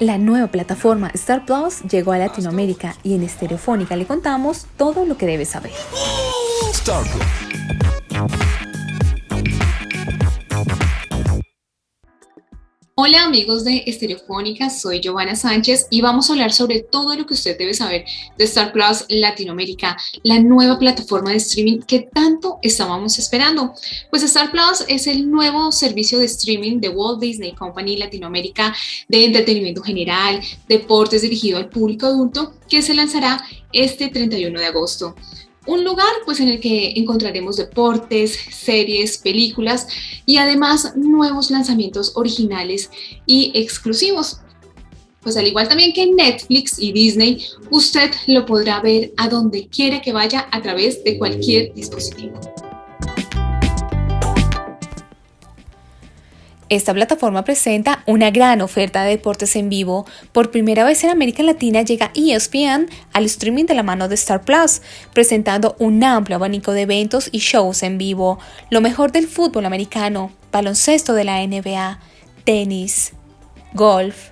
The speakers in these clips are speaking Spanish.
La nueva plataforma Star Plus llegó a Latinoamérica y en Estereofónica le contamos todo lo que debes saber. Star Hola amigos de Estereofónica, soy Giovanna Sánchez y vamos a hablar sobre todo lo que usted debe saber de Star Plus Latinoamérica, la nueva plataforma de streaming que tanto estábamos esperando. Pues Star Plus es el nuevo servicio de streaming de Walt Disney Company Latinoamérica de entretenimiento general, deportes dirigido al público adulto que se lanzará este 31 de agosto un lugar pues en el que encontraremos deportes, series, películas y además nuevos lanzamientos originales y exclusivos. Pues al igual también que Netflix y Disney, usted lo podrá ver a donde quiera que vaya a través de cualquier dispositivo. Esta plataforma presenta una gran oferta de deportes en vivo. Por primera vez en América Latina llega ESPN al streaming de la mano de Star Plus, presentando un amplio abanico de eventos y shows en vivo, lo mejor del fútbol americano, baloncesto de la NBA, tenis, golf,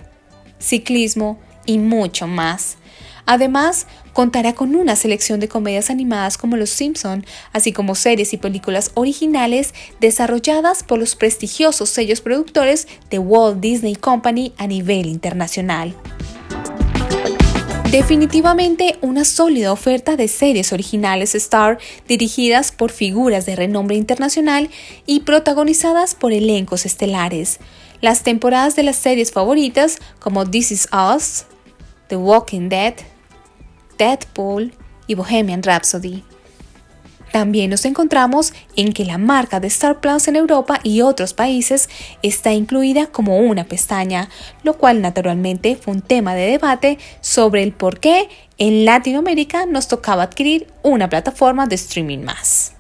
ciclismo y mucho más. Además, contará con una selección de comedias animadas como Los Simpson, así como series y películas originales desarrolladas por los prestigiosos sellos productores de Walt Disney Company a nivel internacional. Definitivamente una sólida oferta de series originales Star dirigidas por figuras de renombre internacional y protagonizadas por elencos estelares. Las temporadas de las series favoritas como This Is Us, The Walking Dead, Deadpool y Bohemian Rhapsody. También nos encontramos en que la marca de Star Plus en Europa y otros países está incluida como una pestaña, lo cual naturalmente fue un tema de debate sobre el por qué en Latinoamérica nos tocaba adquirir una plataforma de streaming más.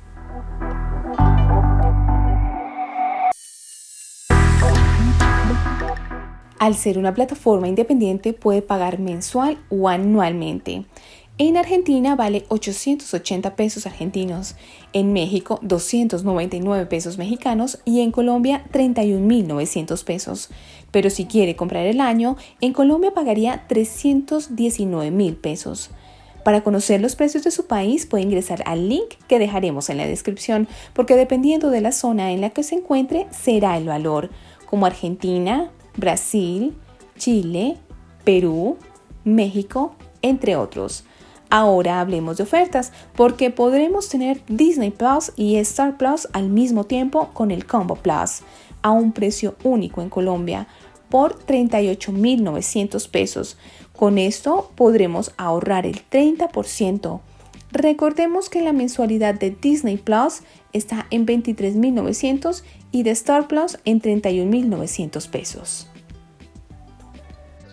Al ser una plataforma independiente puede pagar mensual o anualmente. En Argentina vale 880 pesos argentinos, en México 299 pesos mexicanos y en Colombia 31.900 pesos. Pero si quiere comprar el año, en Colombia pagaría 319.000 pesos. Para conocer los precios de su país puede ingresar al link que dejaremos en la descripción, porque dependiendo de la zona en la que se encuentre será el valor, como Argentina, Brasil, Chile, Perú, México, entre otros. Ahora hablemos de ofertas, porque podremos tener Disney Plus y Star Plus al mismo tiempo con el Combo Plus, a un precio único en Colombia, por 38.900 pesos. Con esto podremos ahorrar el 30%. Recordemos que la mensualidad de Disney Plus está en 23.900 y de Star Plus en 31.900 pesos.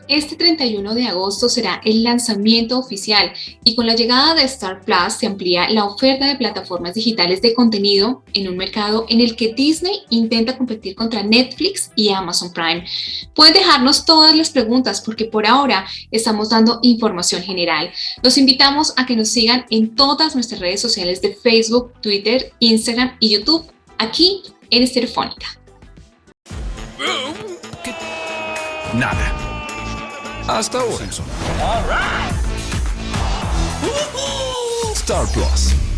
Este 31 de agosto será el lanzamiento oficial y con la llegada de Star Plus se amplía la oferta de plataformas digitales de contenido en un mercado en el que Disney intenta competir contra Netflix y Amazon Prime. Pueden dejarnos todas las preguntas porque por ahora estamos dando información general. Los invitamos a que nos sigan en todas nuestras redes sociales de Facebook, Twitter, Instagram y YouTube aquí en Estereofónica. Nada. Hasta ahora. Star Plus.